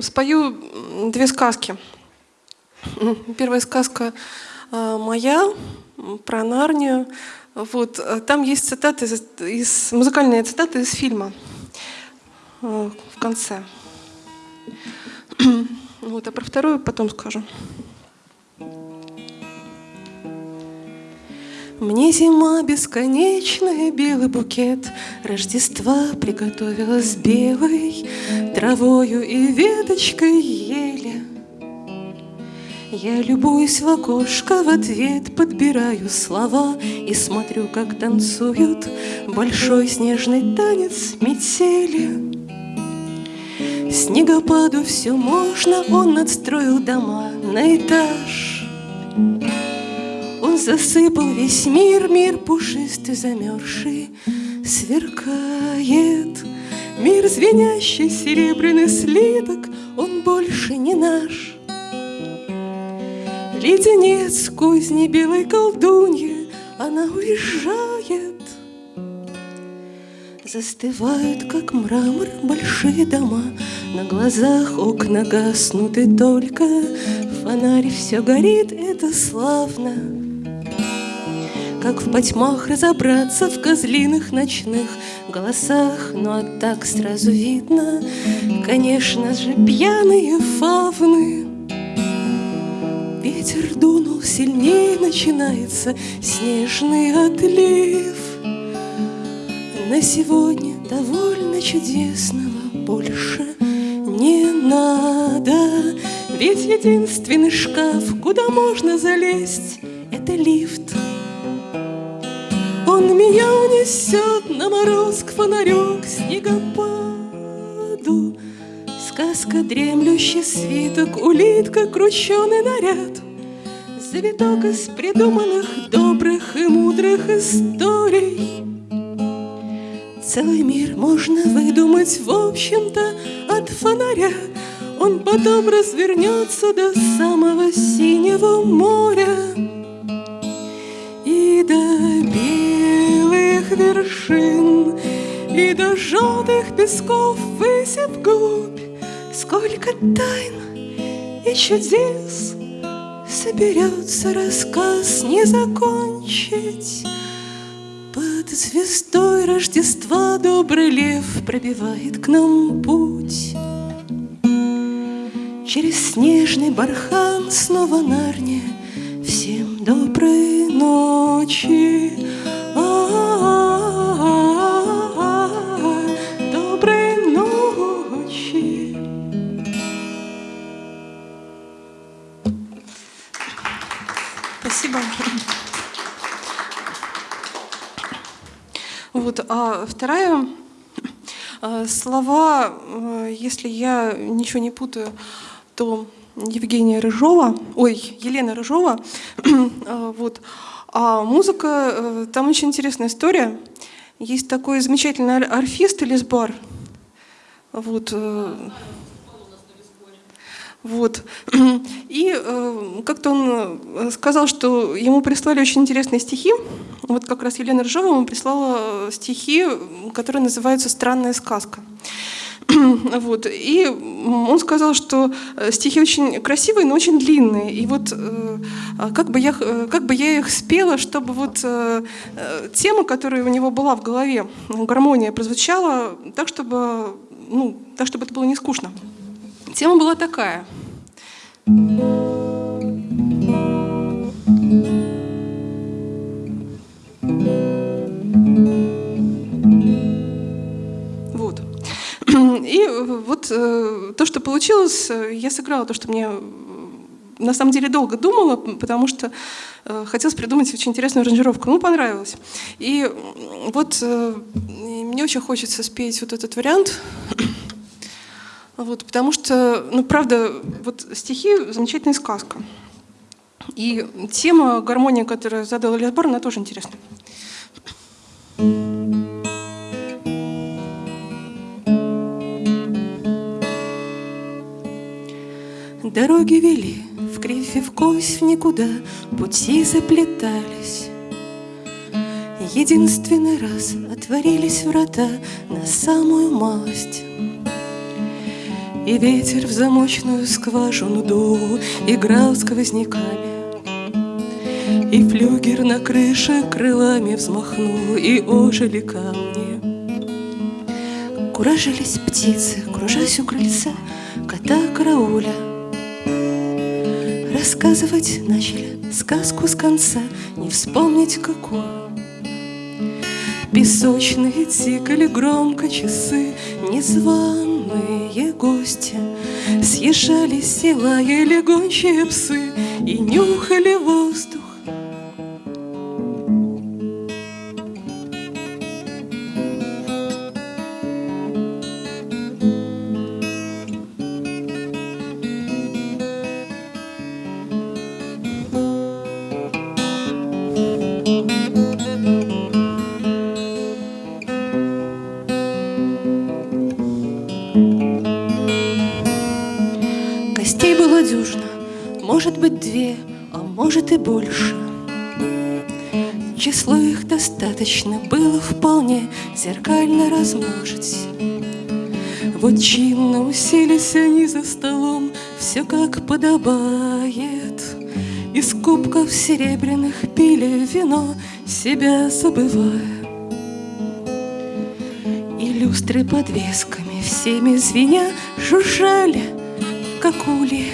Спою две сказки. Первая сказка а, моя про Нарнию. Вот, а, там есть цитаты из, из музыкальные цитаты из фильма а, в конце. Вот, а про вторую потом скажу. Мне зима бесконечная, белый букет Рождества приготовила с белой Травою и веточкой ели. Я любуюсь в окошко, в ответ подбираю слова И смотрю, как танцуют большой снежный танец метели. Снегопаду все можно, он надстроил дома на этаж. Он засыпал весь мир, мир пушистый, замерзший, сверкает. Мир звенящий, серебряный слиток, он больше не наш. Леденец кузни белой колдуньи, она уезжает. Застывают, как мрамор, большие дома, На глазах окна гаснут, и только Фонарь все горит, это славно. Как в потьмах разобраться в козлиных ночных голосах Ну а так сразу видно, конечно же, пьяные фавны. Ветер дунул сильнее, начинается снежный отлив. На сегодня довольно чудесного больше не надо. Ведь единственный шкаф, куда можно залезть, это лифт он меня унесет на мороз к фонарю, к снегопаду. Сказка дремлющий свиток, улитка, крученый наряд. Завиток из придуманных добрых и мудрых историй. Целый мир можно выдумать, в общем-то, от фонаря. Он потом развернется до самого синего моря вершин И до желтых песков высев губь Сколько тайн и чудес Соберется рассказ не закончить. Под звездой Рождества Добрый лев пробивает к нам путь. Через снежный бархан снова Нарния Всем доброй ночи. Вторая а, слова, э, если я ничего не путаю, то Евгения Рыжова, ой, Елена Рыжова, а, вот, а музыка, э, там очень интересная история. Есть такой замечательный арфист Элисбар, вот, э, вот. И э, как-то он э, сказал, что ему прислали очень интересные стихи. Вот как раз Елена Рыжова ему прислала э, стихи, которые называются «Странная сказка». Вот. И он сказал, что э, стихи очень красивые, но очень длинные. И вот а как бы я, как бы я их спела, чтобы вот тема, которая у него была в голове, гармония, прозвучала так, чтобы, ну, так, чтобы это было не скучно. Тема была такая. Вот. И вот э, то, что получилось, я сыграла то, что мне э, на самом деле долго думала, потому что э, хотелось придумать очень интересную аранжировку. Ну, понравилось. И вот э, мне очень хочется спеть вот этот вариант. Вот, потому что, ну, правда, вот стихи — замечательная сказка. И тема гармония, которую задал Бар, она тоже интересная. Дороги вели в кривь и в кость в никуда, Пути заплетались. Единственный раз отворились врата На самую малость И ветер в замочную скважину дул, Играл сквозняками. И флюгер на крыше крылами взмахнул, И ожили камни. Куражились птицы, кружась у крыльца, Кота карауля. Рассказывать начали сказку с конца, Не вспомнить какую. Песочные тикали громко часы, Незваные гости Съезжались и лаяли гончие псы И нюхали воздух Число их достаточно было вполне зеркально размножить. Вот чинно уселись они за столом, все как подобает. Из кубков серебряных пили вино, себя забывая. И люстры подвесками всеми звеня жужжали, как ули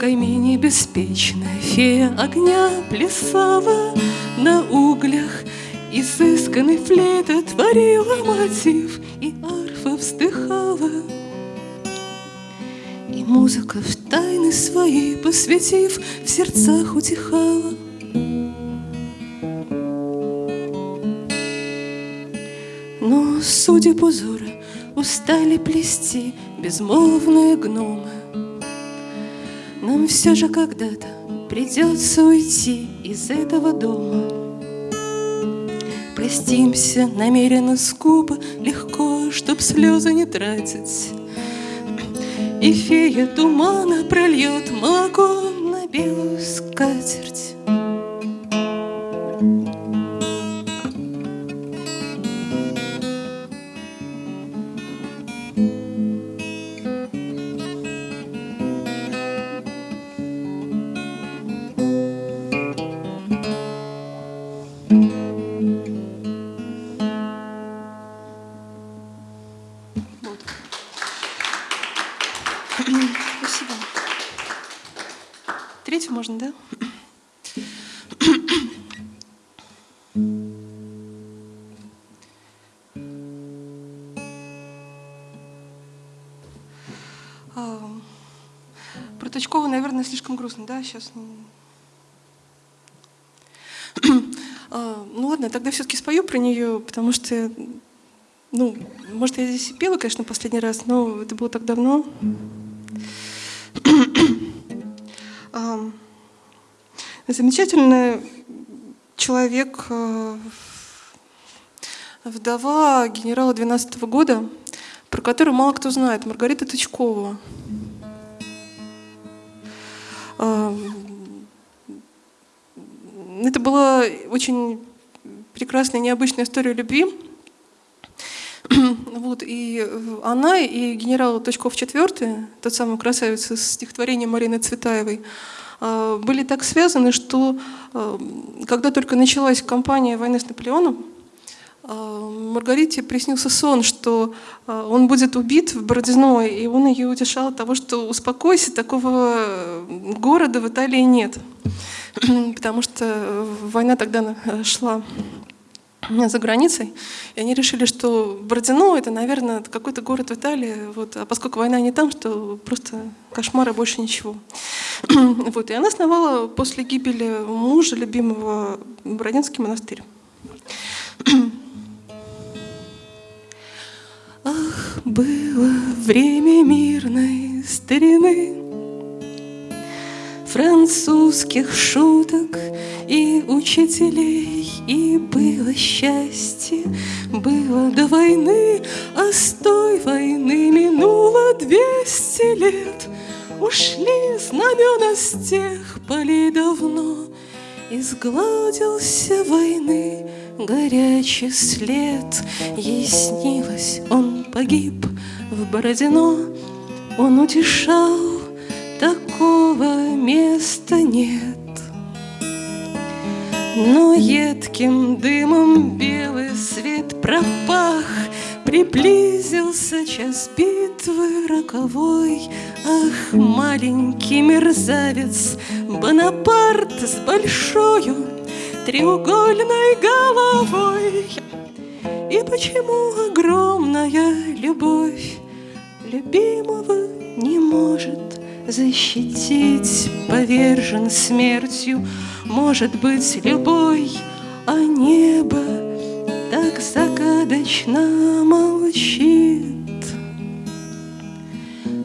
камине беспечная фея огня плясала на углях, Изысканный флейта творила мотив, и арфа вздыхала. И музыка в тайны свои посвятив, в сердцах утихала. Но судеб узора устали плести безмолвные гномы, нам все же когда-то придется уйти из этого дома. Простимся намеренно скупо, легко, чтоб слезы не тратить. И фея тумана прольет молоко на белую скатерть. Можно, да? А, про Точкова, наверное, слишком грустно, да, сейчас. А, ну ладно, тогда все-таки спою про нее, потому что, ну, может, я здесь и пела, конечно, последний раз, но это было так давно. Замечательный человек, э, вдова генерала 12 -го года, про которую мало кто знает, Маргарита Тычкова. Э, это была очень прекрасная, необычная история любви. Вот, и она, и генерал Точков IV, тот самый красавец из стихотворения Марины Цветаевой, были так связаны, что а, когда только началась кампания войны с Наполеоном, а, Маргарите приснился сон, что он будет убит в Бородино, и он ее утешал от того, что успокойся, такого города в Италии нет, потому что война тогда шла за границей, и они решили, что Бородино — это, наверное, какой-то город в Италии, вот, а поскольку война не там, что просто кошмара больше ничего. вот, и она основала после гибели мужа, любимого, Бородинский монастырь. Ах, было время мирной старины, французских шуток и учителей, и было счастье, было до войны, а с той войны минуло двести лет. Ушли знамена с тех полей давно, Изгладился войны горячий след. Ей снилось, он погиб в Бородино, он утешал, такого места нет. Но едким дымом белый свет пропах, Приблизился час битвы роковой. Ах, маленький мерзавец Бонапарт с большою треугольной головой. И почему огромная любовь любимого не может защитить, повержен смертью, может быть, любой, а небо так загадочно молчит.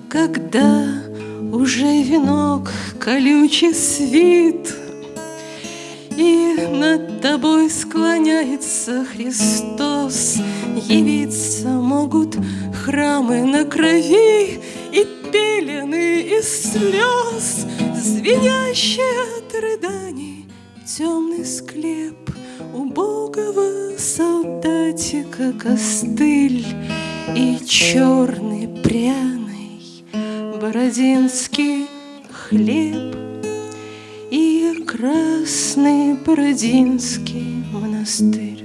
Когда уже венок колючий свит, И над тобой склоняется Христос, Явиться могут храмы на крови пелены из слез, Звенящие от рыданий Темный склеп убогого солдатика костыль И черный пряный бородинский хлеб И красный бородинский монастырь.